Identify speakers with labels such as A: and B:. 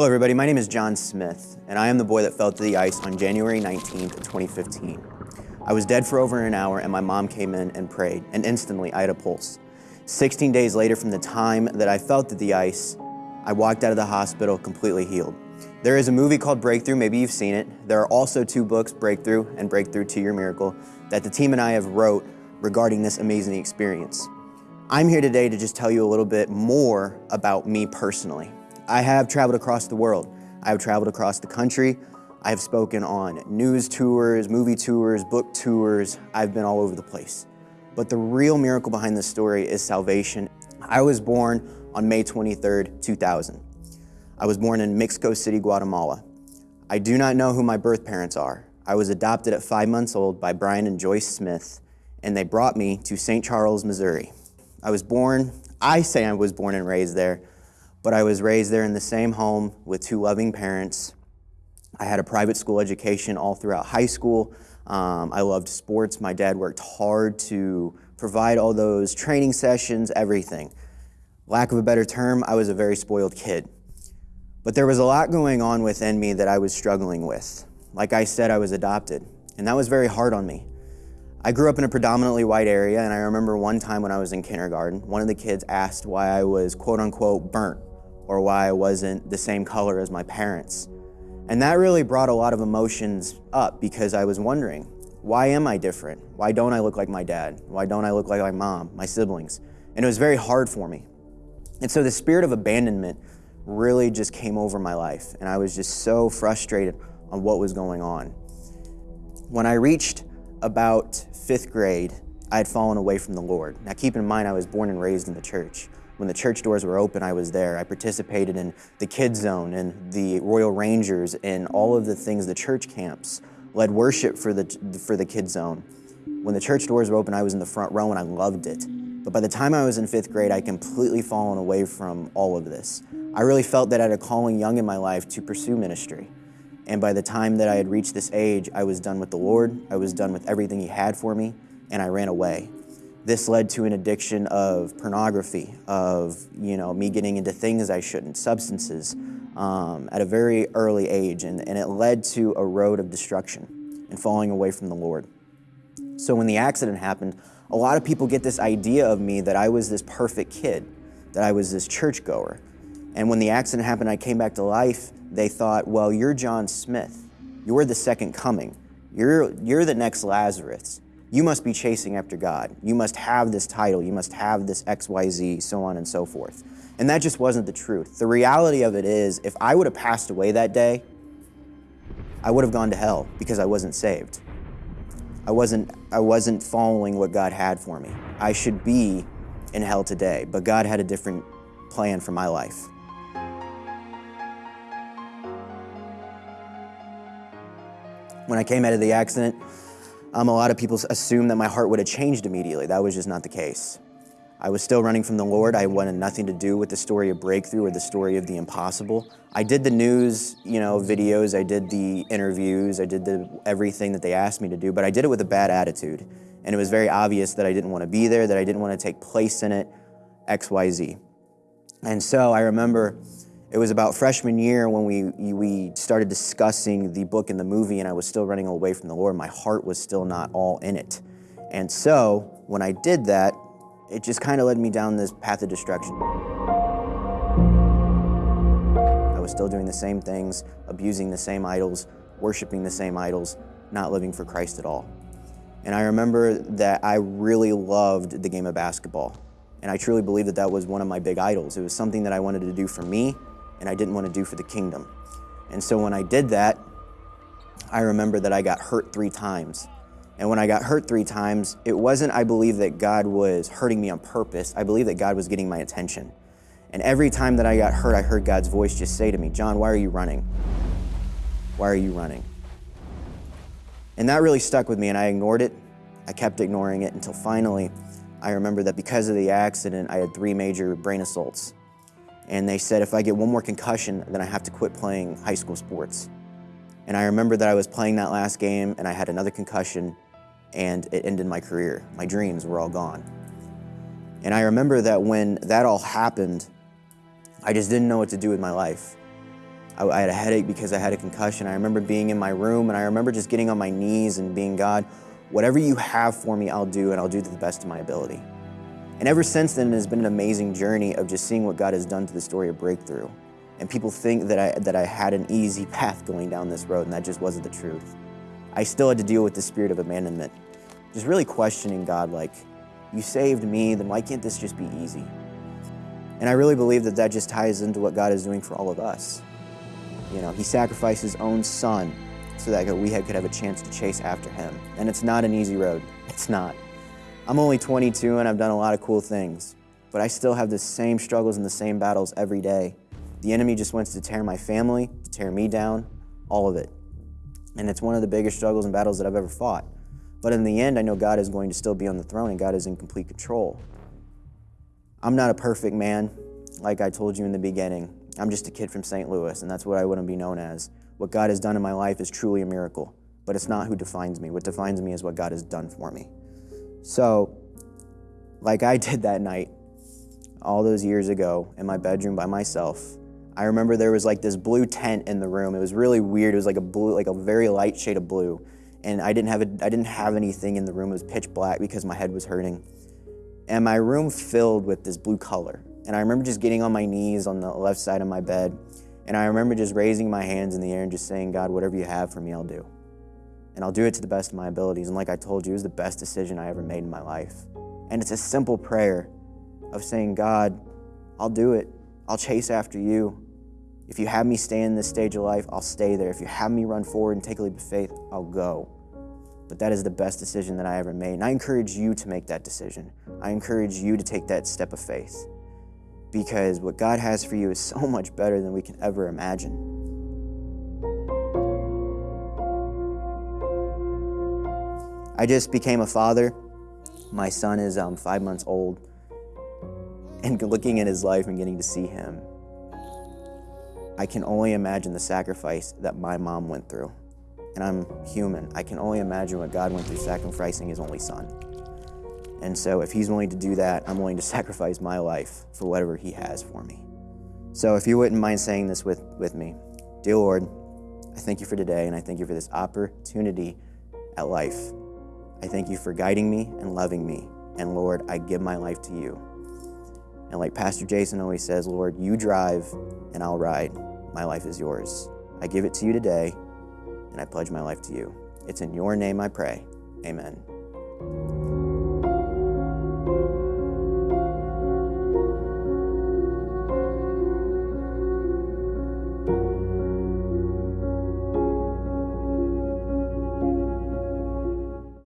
A: Hello everybody, my name is John Smith, and I am the boy that fell to the ice on January 19th, 2015. I was dead for over an hour and my mom came in and prayed, and instantly I had a pulse. 16 days later from the time that I fell to the ice, I walked out of the hospital completely healed. There is a movie called Breakthrough, maybe you've seen it. There are also two books, Breakthrough and Breakthrough to Your Miracle, that the team and I have wrote regarding this amazing experience. I'm here today to just tell you a little bit more about me personally. I have traveled across the world. I have traveled across the country. I have spoken on news tours, movie tours, book tours. I've been all over the place. But the real miracle behind this story is salvation. I was born on May 23rd, 2000. I was born in Mexico City, Guatemala. I do not know who my birth parents are. I was adopted at five months old by Brian and Joyce Smith, and they brought me to St. Charles, Missouri. I was born, I say I was born and raised there, but I was raised there in the same home with two loving parents. I had a private school education all throughout high school. Um, I loved sports. My dad worked hard to provide all those training sessions, everything. Lack of a better term, I was a very spoiled kid. But there was a lot going on within me that I was struggling with. Like I said, I was adopted, and that was very hard on me. I grew up in a predominantly white area, and I remember one time when I was in kindergarten, one of the kids asked why I was quote unquote burnt or why I wasn't the same color as my parents. And that really brought a lot of emotions up because I was wondering, why am I different? Why don't I look like my dad? Why don't I look like my mom, my siblings? And it was very hard for me. And so the spirit of abandonment really just came over my life, and I was just so frustrated on what was going on. When I reached about fifth grade, I had fallen away from the Lord. Now keep in mind, I was born and raised in the church. When the church doors were open, I was there. I participated in the Kids Zone and the Royal Rangers and all of the things, the church camps, led worship for the, for the Kids Zone. When the church doors were open, I was in the front row and I loved it. But by the time I was in fifth grade, I completely fallen away from all of this. I really felt that I had a calling young in my life to pursue ministry. And by the time that I had reached this age, I was done with the Lord, I was done with everything He had for me, and I ran away. This led to an addiction of pornography, of you know me getting into things I shouldn't, substances, um, at a very early age, and, and it led to a road of destruction and falling away from the Lord. So when the accident happened, a lot of people get this idea of me that I was this perfect kid, that I was this churchgoer. And when the accident happened, I came back to life, they thought, well, you're John Smith. You're the second coming. You're, you're the next Lazarus you must be chasing after God. You must have this title. You must have this XYZ, so on and so forth. And that just wasn't the truth. The reality of it is, if I would have passed away that day, I would have gone to hell because I wasn't saved. I wasn't, I wasn't following what God had for me. I should be in hell today, but God had a different plan for my life. When I came out of the accident, um, a lot of people assume that my heart would have changed immediately. That was just not the case. I was still running from the Lord. I wanted nothing to do with the story of breakthrough or the story of the impossible. I did the news, you know, videos. I did the interviews. I did the everything that they asked me to do, but I did it with a bad attitude. And it was very obvious that I didn't want to be there, that I didn't want to take place in it, X, Y, Z. And so I remember it was about freshman year when we, we started discussing the book and the movie and I was still running away from the Lord. My heart was still not all in it. And so when I did that, it just kind of led me down this path of destruction. I was still doing the same things, abusing the same idols, worshiping the same idols, not living for Christ at all. And I remember that I really loved the game of basketball. And I truly believe that that was one of my big idols. It was something that I wanted to do for me and I didn't want to do for the kingdom. And so when I did that, I remember that I got hurt three times. And when I got hurt three times, it wasn't, I believe, that God was hurting me on purpose. I believe that God was getting my attention. And every time that I got hurt, I heard God's voice just say to me, John, why are you running? Why are you running? And that really stuck with me, and I ignored it. I kept ignoring it until finally I remember that because of the accident, I had three major brain assaults and they said if I get one more concussion, then I have to quit playing high school sports. And I remember that I was playing that last game and I had another concussion and it ended my career. My dreams were all gone. And I remember that when that all happened, I just didn't know what to do with my life. I, I had a headache because I had a concussion. I remember being in my room and I remember just getting on my knees and being, God, whatever you have for me, I'll do and I'll do to the best of my ability. And ever since then, it has been an amazing journey of just seeing what God has done to the story of breakthrough. And people think that I, that I had an easy path going down this road, and that just wasn't the truth. I still had to deal with the spirit of abandonment, just really questioning God, like, you saved me, then why can't this just be easy? And I really believe that that just ties into what God is doing for all of us. You know, He sacrificed His own Son so that we could have a chance to chase after Him. And it's not an easy road. It's not. I'm only 22 and I've done a lot of cool things, but I still have the same struggles and the same battles every day. The enemy just wants to tear my family, to tear me down, all of it. And it's one of the biggest struggles and battles that I've ever fought. But in the end, I know God is going to still be on the throne and God is in complete control. I'm not a perfect man, like I told you in the beginning. I'm just a kid from St. Louis, and that's what I want to be known as. What God has done in my life is truly a miracle, but it's not who defines me. What defines me is what God has done for me. So, like I did that night, all those years ago in my bedroom by myself, I remember there was like this blue tent in the room. It was really weird. It was like a blue, like a very light shade of blue. And I didn't have a, I didn't have anything in the room. It was pitch black because my head was hurting and my room filled with this blue color. And I remember just getting on my knees on the left side of my bed, and I remember just raising my hands in the air and just saying, God, whatever you have for me, I'll do. And I'll do it to the best of my abilities. And like I told you, it was the best decision I ever made in my life. And it's a simple prayer of saying, God, I'll do it. I'll chase after you. If you have me stay in this stage of life, I'll stay there. If you have me run forward and take a leap of faith, I'll go but that is the best decision that I ever made. And I encourage you to make that decision. I encourage you to take that step of faith because what God has for you is so much better than we can ever imagine. I just became a father. My son is um, five months old. And looking at his life and getting to see him, I can only imagine the sacrifice that my mom went through and I'm human. I can only imagine what God went through sacrificing his only son. And so if he's willing to do that, I'm willing to sacrifice my life for whatever he has for me. So if you wouldn't mind saying this with, with me, Dear Lord, I thank you for today and I thank you for this opportunity at life. I thank you for guiding me and loving me. And Lord, I give my life to you. And like Pastor Jason always says, Lord, you drive and I'll ride. My life is yours. I give it to you today and I pledge my life to you. It's in your name I pray. Amen.